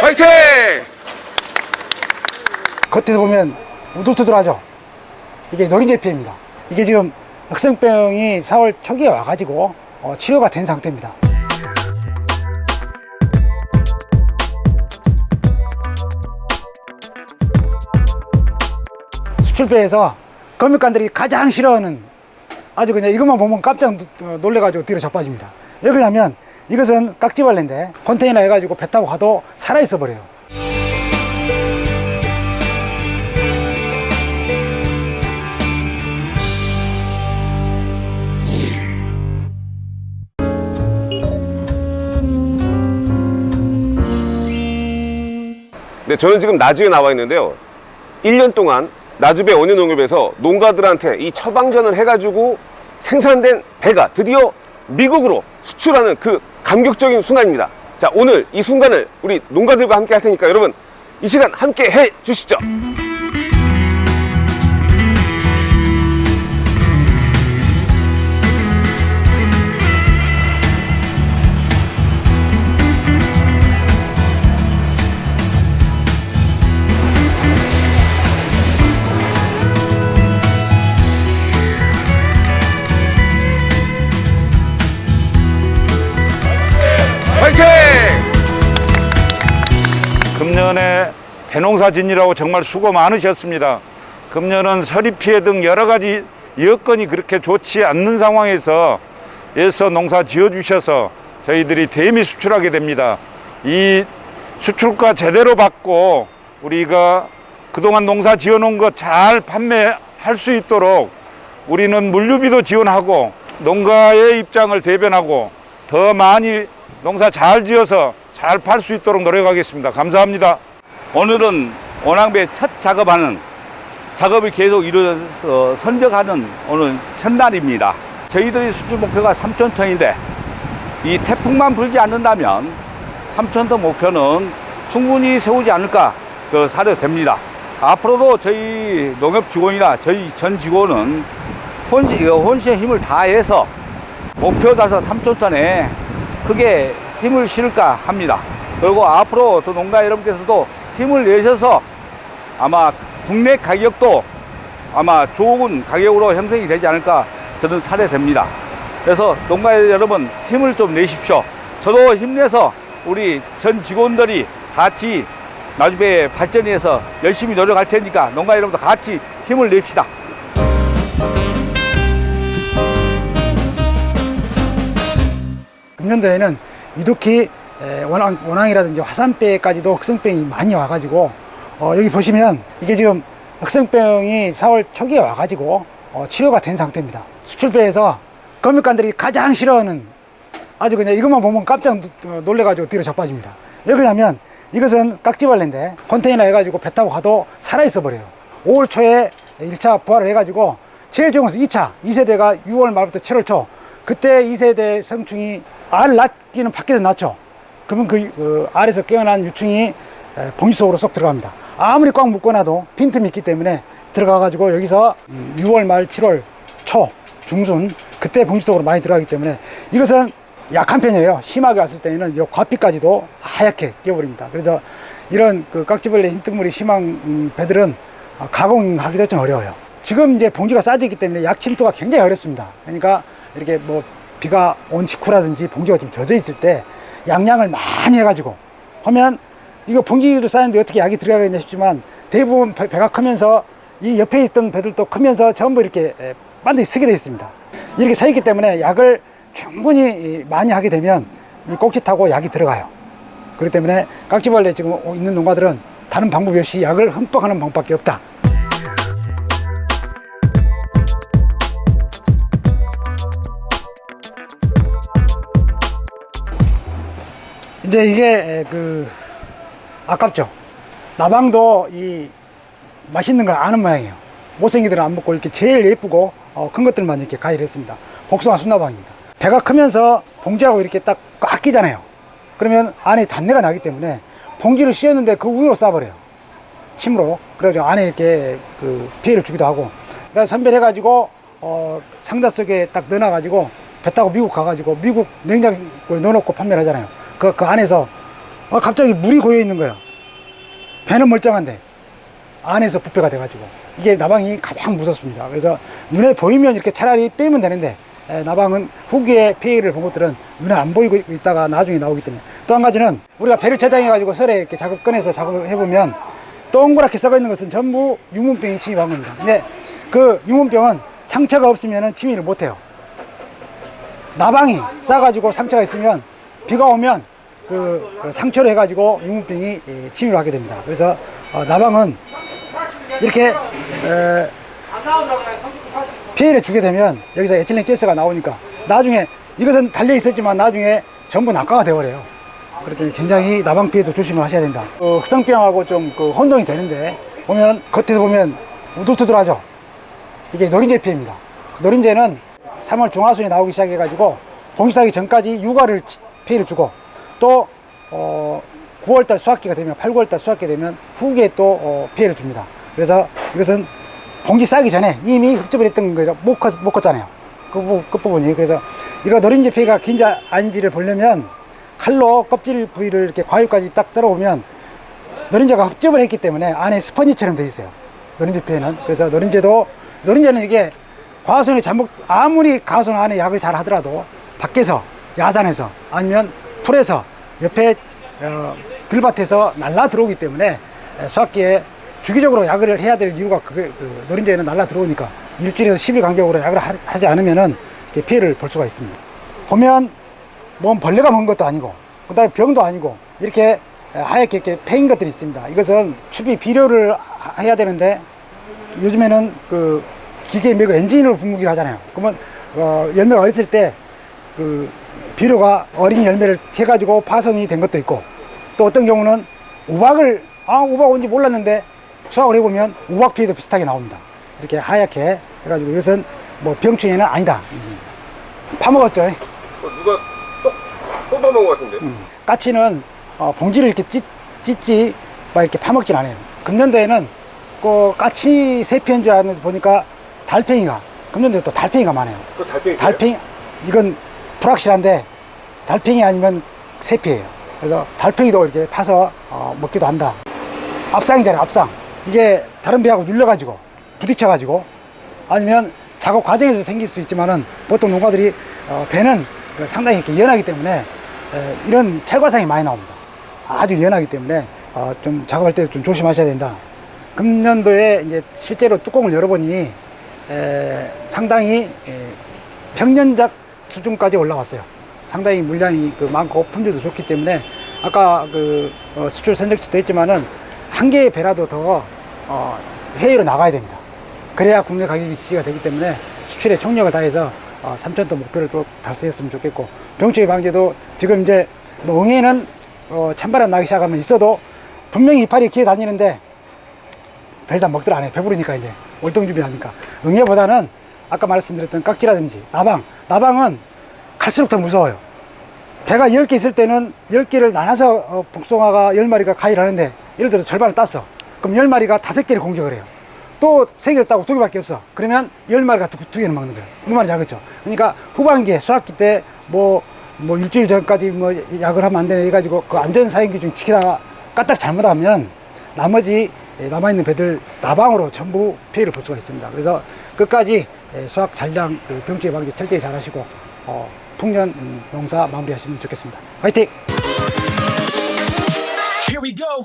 화이팅! 겉에서 보면 우둘투둘하죠. 이게 노린재피입니다. 이게 지금 역성병이 4월 초기에 와가지고 어, 치료가 된 상태입니다. 수출배에서 검역관들이 가장 싫어하는 아주 그냥 이것만 보면 깜짝 놀- 놀래가지고 뒤로 자빠집니다. 왜 그러냐면 이것은 깍지벌레인데 컨테이너 해가지고 배 타고 가도 살아있어 버려요. 네, 저는 지금 나주에 나와 있는데요. 1년 동안 나주배 원유농협에서 농가들한테 이 처방전을 해가지고 생산된 배가 드디어 미국으로 수출하는 그 감격적인 순간입니다. 자, 오늘 이 순간을 우리 농가들과 함께 할 테니까 여러분 이 시간 함께 해 주시죠. 짓느라고 정말 수고 많으셨습니다. 금년은 서리 피해 등 여러 가지 여건이 그렇게 좋지 않는 상황에서 에서 농사 지어 주셔서 저희들이 대미 수출하게 됩니다. 이 수출가 제대로 받고 우리가 그동안 농사 지어 놓은 것 잘 판매할 수 있도록 우리는 물류비도 지원하고 농가의 입장을 대변하고 더 많이 농사 잘 지어서 잘 팔 수 있도록 노력하겠습니다. 감사합니다. 오늘은 원앙배 첫 작업하는 작업이 계속 이루어져서 선적하는 오늘 첫날입니다. 저희들의 수출 목표가 3천 톤인데 이 태풍만 불지 않는다면 3천 톤 목표는 충분히 세우지 않을까 그 사료됩니다. 앞으로도 저희 농협 직원이나 저희 전 직원은 혼시, 어, 혼신의 힘을 다해서 목표 달성 3천 톤에 크게 힘을 실을까 합니다. 그리고 앞으로 또 농가 여러분께서도 힘을 내셔서 아마 국내 가격도 아마 좋은 가격으로 형성이 되지 않을까 저는 사례됩니다. 그래서 농가 여러분 힘을 좀 내십시오. 저도 힘내서 우리 전 직원들이 같이 나주배 발전을 위해서 열심히 노력할 테니까 농가 여러분도 같이 힘을 냅시다. 금년도에는 유독히 에, 원앙, 원앙이라든지 화산배까지도 흑성병이 많이 와가지고 어, 여기 보시면 이게 지금 흑성병이 4월 초기에 와가지고 어, 치료가 된 상태입니다. 수출배에서 검역관들이 가장 싫어하는 아주 그냥 이것만 보면 깜짝 놀- 놀래가지고 뒤로 자빠집니다. 왜 그러냐면 이것은 깍지벌레인데 컨테이너 해가지고 배 타고 가도 살아있어 버려요. 5월 초에 1차 부활을 해가지고 제일 좋은 것은 2차, 2세대가 6월 말부터 7월 초 그때 2세대 성충이 알 낳기는 밖에서 낳죠. 그러면 그 어, 알에서 깨어난 유충이 에, 봉지 속으로 쏙 들어갑니다. 아무리 꽉 묶어놔도 빈틈이 있기 때문에 들어가 가지고 여기서 음, 6월 말 7월 초 중순 그때 봉지 속으로 많이 들어가기 때문에 이것은 약한 편이에요. 심하게 왔을 때는 이 과피까지도 하얗게 깨버립니다. 그래서 이런 그 깍지벌레 흰뜨물이 심한 음, 배들은 아, 가공하기도 좀 어려워요. 지금 이제 봉지가 싸지기 때문에 약 침투가 굉장히 어렵습니다. 그러니까 이렇게 뭐 비가 온 직후라든지 봉지가 좀 젖어 있을 때 양양을 많이 해가지고 하면 이거 봉지를 싸는데 어떻게 약이 들어가겠냐 싶지만 대부분 배, 가 크면서 이 옆에 있던 배들도 크면서 전부 이렇게 에, 반드시 쓰게 되어 있습니다. 이렇게 서 있기 때문에 약을 충분히 이, 많이 하게 되면 이 꼭지 타고 약이 들어가요. 그렇기 때문에 깍지벌레 지금 있는 농가들은 다른 방법이 없이 약을 흠뻑 하는 방법밖에 없다. 이제 이게 그 아깝죠. 나방도 이 맛있는 걸 아는 모양이에요. 못생기들은 안 먹고 이렇게 제일 예쁘고 어, 큰 것들만 이렇게 가위를 했습니다. 복숭아 순나방입니다. 배가 크면서 봉지하고 이렇게 딱 꽉 끼잖아요. 그러면 안에 단내가 나기 때문에 봉지를 씌웠는데 그 위로 쏴버려요. 침으로. 그래가지고 안에 이렇게 그 피해를 주기도 하고. 그래서 선별해 가지고 어, 상자 속에 딱 넣어놔 가지고 배 타고 미국 가가지고 미국 냉장고에 넣어놓고 판매를 하잖아요. 그, 그 안에서 어, 갑자기 물이 고여 있는 거예요. 배는 멀쩡한데 안에서 부패가 돼가지고 이게 나방이 가장 무섭습니다. 그래서 눈에 보이면 이렇게 차라리 빼면 되는데 에, 나방은 후기에 피해를 본 것들은 눈에 안 보이고 있다가 나중에 나오기 때문에 또 한 가지는 우리가 배를 저장해가지고 설에 이렇게 작업 꺼내서 작업을 해보면 동그랗게 썩어 있는 것은 전부 유문병이 침입한 겁니다. 근데 그 유문병은 상처가 없으면 침입을 못해요. 나방이 싸가지고 상처가 있으면 비가 오면 그, 그 상처로 해가지고 유문병이 예, 침입을 하게 됩니다. 그래서 어, 나방은 이렇게 에, 피해를 주게 되면 여기서 에틸렌 가스가 나오니까 나중에 이것은 달려 있었지만 나중에 전부 낙하가 되어버려요. 때문에 굉장히 나방 피해도 조심을 하셔야 된다. 어, 흑성병하고 좀 그 혼동이 되는데 보면 겉에서 보면 우두투두하죠. 이게 노린재 피해입니다. 노린재는 3월 중하순에 나오기 시작해가지고 봉시하기 전까지 육아를 치- 피해를 주고 또 어, 9월달 수확기가 되면 8, 9월달 수확기 되면 후기에 또 어, 피해를 줍니다. 그래서 이것은 봉지 싸기 전에 이미 흡접을 했던 거죠. 못, 컸, 못 컸잖아요. 그 부- 끝부분이. 그래서 이거 노린재 피해가 긴지 아닌지를 보려면 칼로 껍질 부위를 이렇게 과육까지 딱 썰어보면 노린재가 흡접을 했기 때문에 안에 스펀지처럼 돼 있어요. 노린재 피해는. 그래서 노린재도, 노린재는 이게 과수원이 잠복, 아무리 가수원 안에 약을 잘 하더라도 밖에서, 야산에서, 아니면 풀에서, 옆에, 어, 들밭에서 날라 들어오기 때문에 에, 수확기에 주기적으로 약을 해야 될 이유가 그게, 그 노린재는 날라 들어오니까 일주일에서 10일 간격으로 하- 하지 않으면은 피해를 볼 수가 있습니다. 보면 뭔 벌레가 먹은 것도 아니고 그다음에 병도 아니고 이렇게 하얗게 이렇게 패인 것들이 있습니다. 이것은 추비 비료를 하- 해야 되는데 요즘에는 그 기계 매고 엔진으로 분무기를 하잖아요. 그러면 어, 열매가 어렸을 때그 비료가 어린 열매를 해가지고 파손이 된 것도 있고 또 어떤 경우는 우박을 아 우박 온지 몰랐는데 수확을 해보면 우박 피해도 비슷하게 나옵니다. 이렇게 하얗게 해가지고 이것은 뭐 병충해는 아니다. 음. 파먹었죠. 어, 누가 쏙 뽑아먹은 것 같은데? 까치는 어, 봉지를 이렇게 찢, 찢지 막 이렇게 파먹진 않아요. 금년도에는 그 까치 세피인 줄 알았는데 보니까 달팽이가 금년도에 또 달팽이가 많아요. 그 달팽이. 달팽이 이건 불확실한데 달팽이 아니면 세피예요. 그래서 달팽이도 이렇게 파서 어, 먹기도 한다. 앞상이잖아요. 앞상. 이게 다른 배하고 눌려가지고 부딪혀 가지고 아니면 작업 과정에서 생길 수 있지만은 보통 농가들이 어, 배는 그 상당히 이렇게 연하기 때문에 에, 이런 찰과상이 많이 나옵니다. 아주 연하기 때문에 어, 좀 작업할 때 좀 조심하셔야 된다. 금년도에 이제 실제로 뚜껑을 열어보니 에, 상당히 에, 평년작 수준까지 올라왔어요. 상당히 물량이 그 많고 품질도 좋기 때문에 아까 그 어, 수출 선적지도 했지만은 한 개의 배라도 더 어, 해외로 나가야 됩니다. 그래야 국내 가격이 지지가 되기 때문에 수출에 총력을 다해서 어, 3천톤 목표를 또 달성했으면 좋겠고 병충해 방제도 지금 이제 뭐 응애는 어, 찬바람 나기 시작하면 있어도 분명히 이파리 기어 다니는데 더 이상 먹들 안 해. 배부르니까 이제 월동 준비하니까. 응애보다는 아까 말씀드렸던 깍지라든지 나방. 나방은 갈수록 더 무서워요. 배가 10개 있을 때는 10개를 나눠서 어, 복숭아가 10마리가 가위를 하는데 예를 들어 절반을 땄어. 그럼 10마리가 5개를 공격을 해요. 또 3개를 따고 2개밖에 없어. 그러면 10마리가 2, 개는 먹는 거예요. 무슨 말인지 알겠죠? 그러니까 후반기에 수학기 때 뭐, 뭐 일주일 전까지 뭐 약을 하면 안 되네 해가지고 그 안전사행 기준 지키다가 까딱 잘못하면 나머지 예, 예, 남아있는 배들 나방으로 전부 피해를 볼 수가 있습니다. 그래서 끝까지 예, 수확 잔량 그 병충해 방지 철저히 잘 하시고 어, 풍년 음, 농사 마무리하시면 좋겠습니다. 화이팅! Here we go.